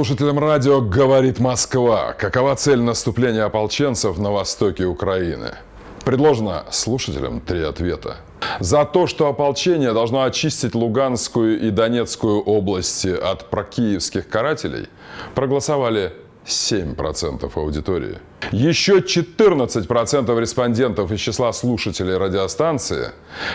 Слушателям радио «Говорит Москва». Какова цель наступления ополченцев на востоке Украины? Предложено слушателям три ответа. За то, что ополчение должно очистить Луганскую и Донецкую области от прокиевских карателей, проголосовали 7% аудитории. Еще 14% респондентов из числа слушателей радиостанции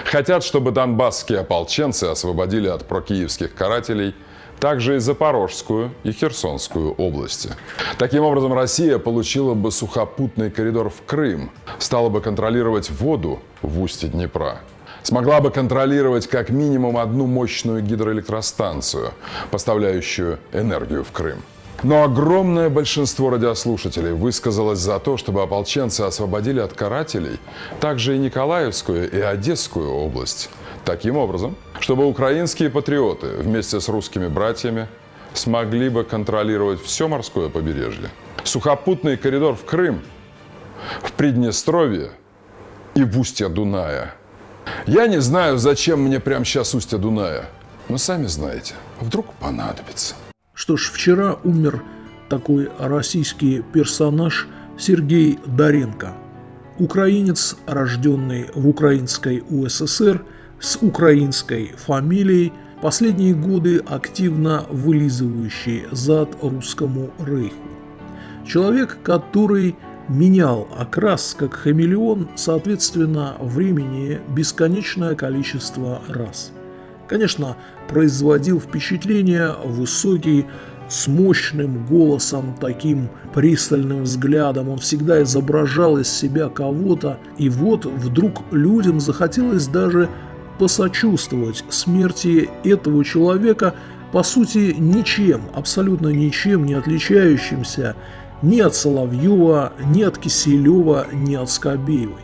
хотят, чтобы донбасские ополченцы освободили от прокиевских карателей – также и Запорожскую и Херсонскую области. Таким образом, Россия получила бы сухопутный коридор в Крым, стала бы контролировать воду в устье Днепра, смогла бы контролировать как минимум одну мощную гидроэлектростанцию, поставляющую энергию в Крым. Но огромное большинство радиослушателей высказалось за то, чтобы ополченцы освободили от карателей также и Николаевскую и Одесскую область. Таким образом, чтобы украинские патриоты вместе с русскими братьями смогли бы контролировать все морское побережье. Сухопутный коридор в Крым, в Приднестровье и в устье Дуная. Я не знаю, зачем мне прямо сейчас устье Дуная, но сами знаете, вдруг понадобится. Что ж, вчера умер такой российский персонаж Сергей Доренко. Украинец, рожденный в украинской УССР – с украинской фамилией, последние годы активно вылизывающий зад русскому рейху. Человек, который менял окрас как хамелеон, соответственно, времени бесконечное количество раз. Конечно, производил впечатление высокий, с мощным голосом, таким пристальным взглядом. Он всегда изображал из себя кого-то, и вот вдруг людям захотелось даже посочувствовать смерти этого человека, по сути, ничем, абсолютно ничем не отличающимся ни от Соловьева, ни от Киселева, ни от Скобеевой.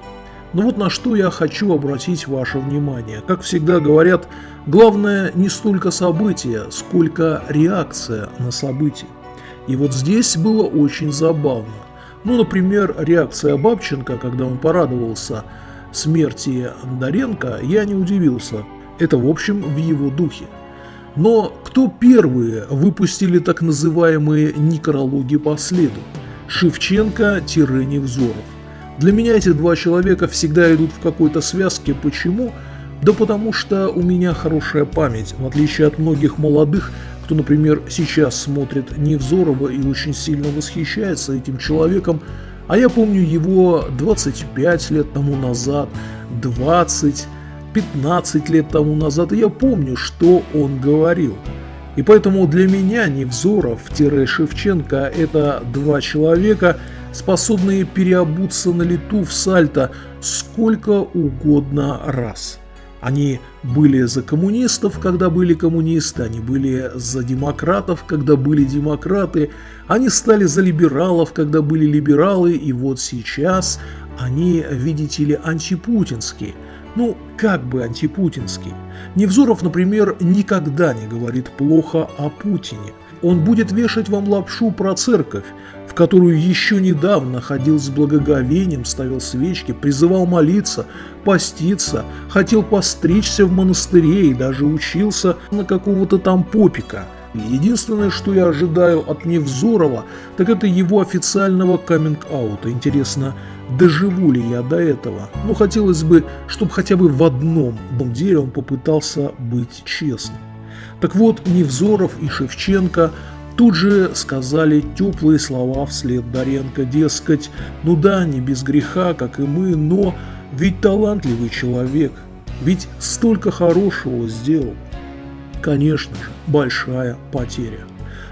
Но вот на что я хочу обратить ваше внимание. Как всегда говорят, главное не столько событие, сколько реакция на событие. И вот здесь было очень забавно. Ну, например, реакция Бабченко, когда он порадовался – смерти Андаренко я не удивился. Это, в общем, в его духе. Но кто первые выпустили так называемые некрологи по следу? Шевченко-Невзоров. Для меня эти два человека всегда идут в какой-то связке. Почему? Да потому что у меня хорошая память, в отличие от многих молодых, кто, например, сейчас смотрит Невзорова и очень сильно восхищается этим человеком, а я помню его 25 лет тому назад, 20, 15 лет тому назад, и я помню, что он говорил. И поэтому для меня Невзоров-Шевченко – это два человека, способные переобуться на лету в сальто сколько угодно раз – они были за коммунистов, когда были коммунисты, они были за демократов, когда были демократы, они стали за либералов, когда были либералы, и вот сейчас они, видите ли, антипутинские. Ну, как бы антипутинский. Невзоров, например, никогда не говорит плохо о Путине. Он будет вешать вам лапшу про церковь, в которую еще недавно ходил с благоговением, ставил свечки, призывал молиться, поститься, хотел постричься в монастыре и даже учился на какого-то там попика. Единственное, что я ожидаю от Невзорова, так это его официального каминг-аута. Интересно, доживу ли я до этого? Ну, хотелось бы, чтобы хотя бы в одном деле он попытался быть честным. Так вот, Невзоров и Шевченко Тут же сказали теплые слова вслед Доренко, дескать, ну да, не без греха, как и мы, но ведь талантливый человек, ведь столько хорошего сделал. Конечно же, большая потеря.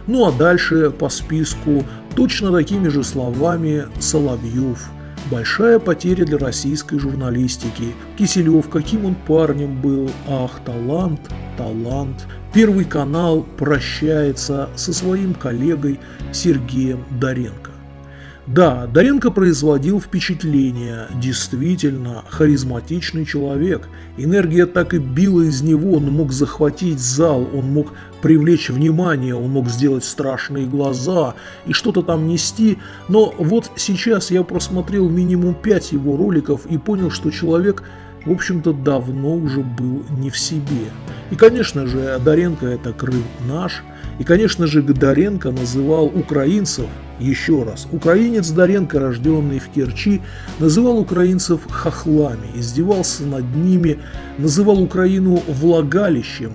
Ну а дальше по списку точно такими же словами Соловьев. Большая потеря для российской журналистики. Киселев, каким он парнем был. Ах, талант, талант. Первый канал прощается со своим коллегой Сергеем Доренко. Да, Доренко производил впечатление, действительно харизматичный человек. Энергия так и била из него, он мог захватить зал, он мог привлечь внимание, он мог сделать страшные глаза и что-то там нести. Но вот сейчас я просмотрел минимум пять его роликов и понял, что человек в общем-то, давно уже был не в себе. И, конечно же, Доренко – это Крым наш, И, конечно же, Гдаренко называл украинцев, еще раз, украинец Даренко, рожденный в Керчи, называл украинцев хохлами, издевался над ними, называл Украину влагалищем,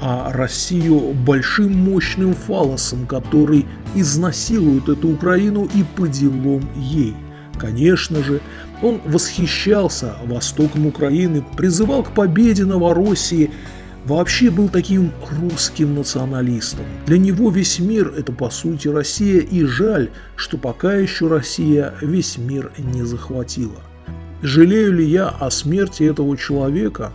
а Россию большим мощным фалосом, который изнасилует эту Украину и по делам ей. Конечно же, он восхищался востоком Украины, призывал к победе Новороссии, вообще был таким русским националистом. Для него весь мир – это по сути Россия, и жаль, что пока еще Россия весь мир не захватила. Жалею ли я о смерти этого человека?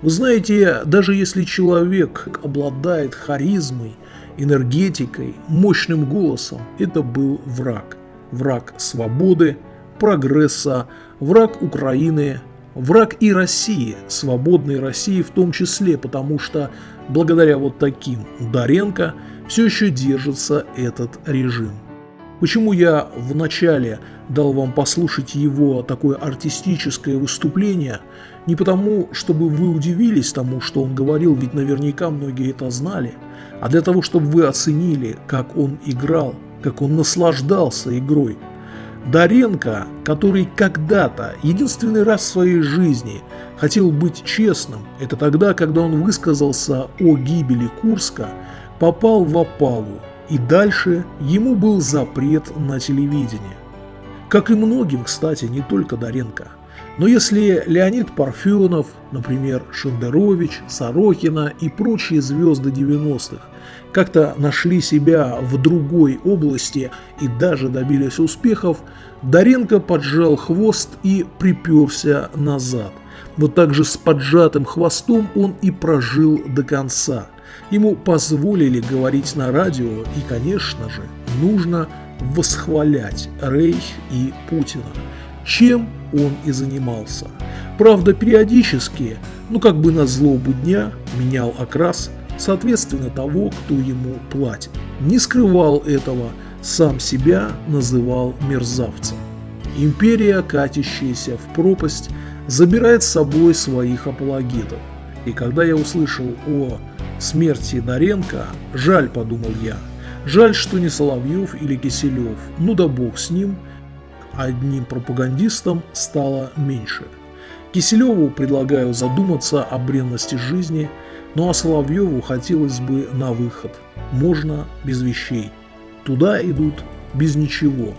Вы знаете, даже если человек обладает харизмой, энергетикой, мощным голосом, это был враг. Враг свободы, прогресса, враг Украины, враг и России, свободной России в том числе, потому что благодаря вот таким Ударенко все еще держится этот режим. Почему я вначале дал вам послушать его такое артистическое выступление? Не потому, чтобы вы удивились тому, что он говорил, ведь наверняка многие это знали, а для того, чтобы вы оценили, как он играл, как он наслаждался игрой. Даренко, который когда-то, единственный раз в своей жизни, хотел быть честным, это тогда, когда он высказался о гибели Курска, попал в опалу, и дальше ему был запрет на телевидение. Как и многим, кстати, не только Даренко. Но если Леонид Парфенов, например, Шендерович, Сорокина и прочие звезды 90-х как-то нашли себя в другой области и даже добились успехов, Даренко поджал хвост и приперся назад. Вот так же с поджатым хвостом он и прожил до конца. Ему позволили говорить на радио, и, конечно же, нужно восхвалять Рейх и Путина, чем он и занимался. Правда, периодически, ну как бы на злобу дня, менял окрас, соответственно того, кто ему платит. Не скрывал этого, сам себя называл мерзавцем. Империя, катящаяся в пропасть, забирает с собой своих апологетов. И когда я услышал о смерти Даренко, жаль, подумал я, жаль, что не Соловьев или Киселев, ну да бог с ним, одним пропагандистом стало меньше. Киселеву предлагаю задуматься о бренности жизни, ну а Соловьеву хотелось бы на выход. Можно без вещей. Туда идут без ничего,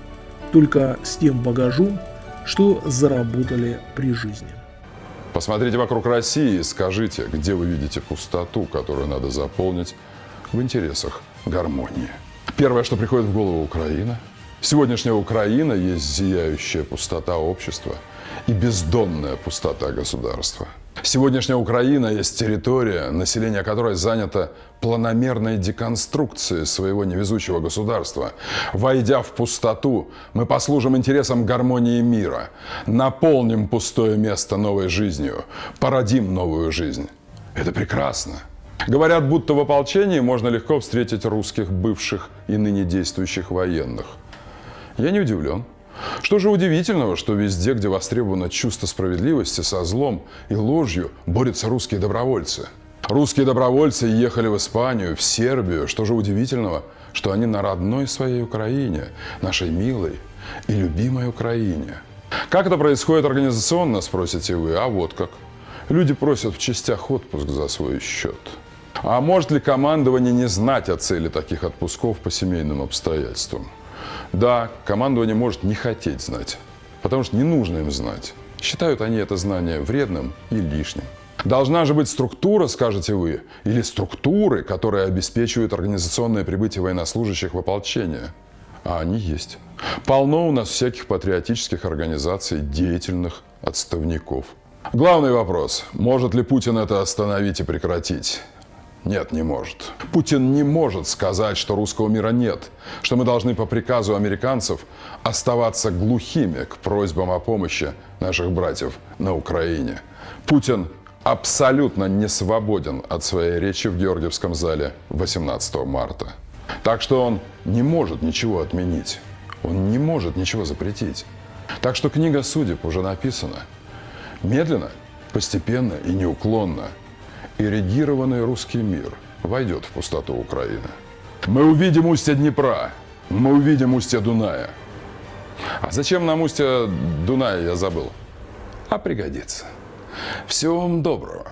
только с тем багажом, что заработали при жизни. Посмотрите вокруг России и скажите, где вы видите пустоту, которую надо заполнить в интересах гармонии. Первое, что приходит в голову Украина. Сегодняшняя Украина есть зияющая пустота общества и бездонная пустота государства – Сегодняшняя Украина есть территория, население которой занято планомерной деконструкцией своего невезучего государства. Войдя в пустоту, мы послужим интересам гармонии мира, наполним пустое место новой жизнью, породим новую жизнь. Это прекрасно. Говорят, будто в ополчении можно легко встретить русских бывших и ныне действующих военных. Я не удивлен. Что же удивительного, что везде, где востребовано чувство справедливости, со злом и ложью борются русские добровольцы. Русские добровольцы ехали в Испанию, в Сербию. Что же удивительного, что они на родной своей Украине, нашей милой и любимой Украине. Как это происходит организационно, спросите вы, а вот как. Люди просят в частях отпуск за свой счет. А может ли командование не знать о цели таких отпусков по семейным обстоятельствам? Да, командование может не хотеть знать, потому что не нужно им знать. Считают они это знание вредным и лишним. Должна же быть структура, скажете вы, или структуры, которые обеспечивают организационное прибытие военнослужащих в ополчение. А они есть. Полно у нас всяких патриотических организаций, деятельных отставников. Главный вопрос, может ли Путин это остановить и прекратить? Нет, не может. Путин не может сказать, что русского мира нет, что мы должны по приказу американцев оставаться глухими к просьбам о помощи наших братьев на Украине. Путин абсолютно не свободен от своей речи в Георгиевском зале 18 марта. Так что он не может ничего отменить. Он не может ничего запретить. Так что книга судеб уже написана. Медленно, постепенно и неуклонно – эрегированный русский мир войдет в пустоту Украины. Мы увидим устье Днепра, мы увидим устье Дуная. А зачем нам устье Дуная, я забыл. А пригодится. Всего вам доброго.